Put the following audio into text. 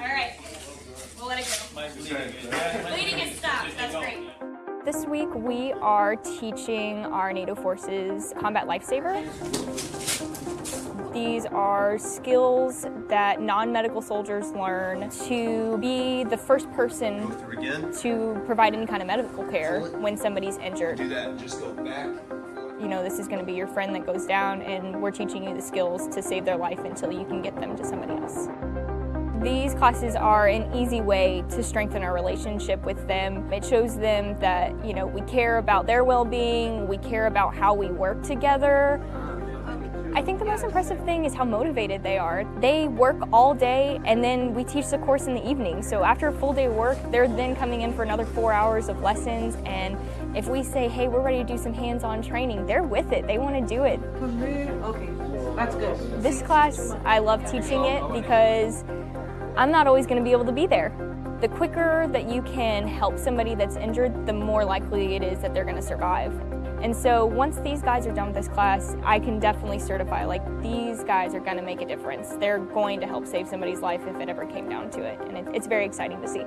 All right. We'll let it go. Bleeding is stopped. That's great. This week we are teaching our NATO forces combat lifesaver. These are skills that non-medical soldiers learn to be the first person to provide any kind of medical care when somebody's injured. Do that, just go back. You know, this is going to be your friend that goes down and we're teaching you the skills to save their life until you can get them to somebody else. These classes are an easy way to strengthen our relationship with them. It shows them that, you know, we care about their well-being, we care about how we work together. I think the most impressive thing is how motivated they are. They work all day and then we teach the course in the evening. So after a full day of work, they're then coming in for another four hours of lessons. And if we say, hey, we're ready to do some hands-on training, they're with it. They want to do it. Okay, that's good. This class, I love teaching it because I'm not always going to be able to be there. The quicker that you can help somebody that's injured, the more likely it is that they're going to survive. And so once these guys are done with this class, I can definitely certify, like, these guys are going to make a difference. They're going to help save somebody's life if it ever came down to it. And it, it's very exciting to see.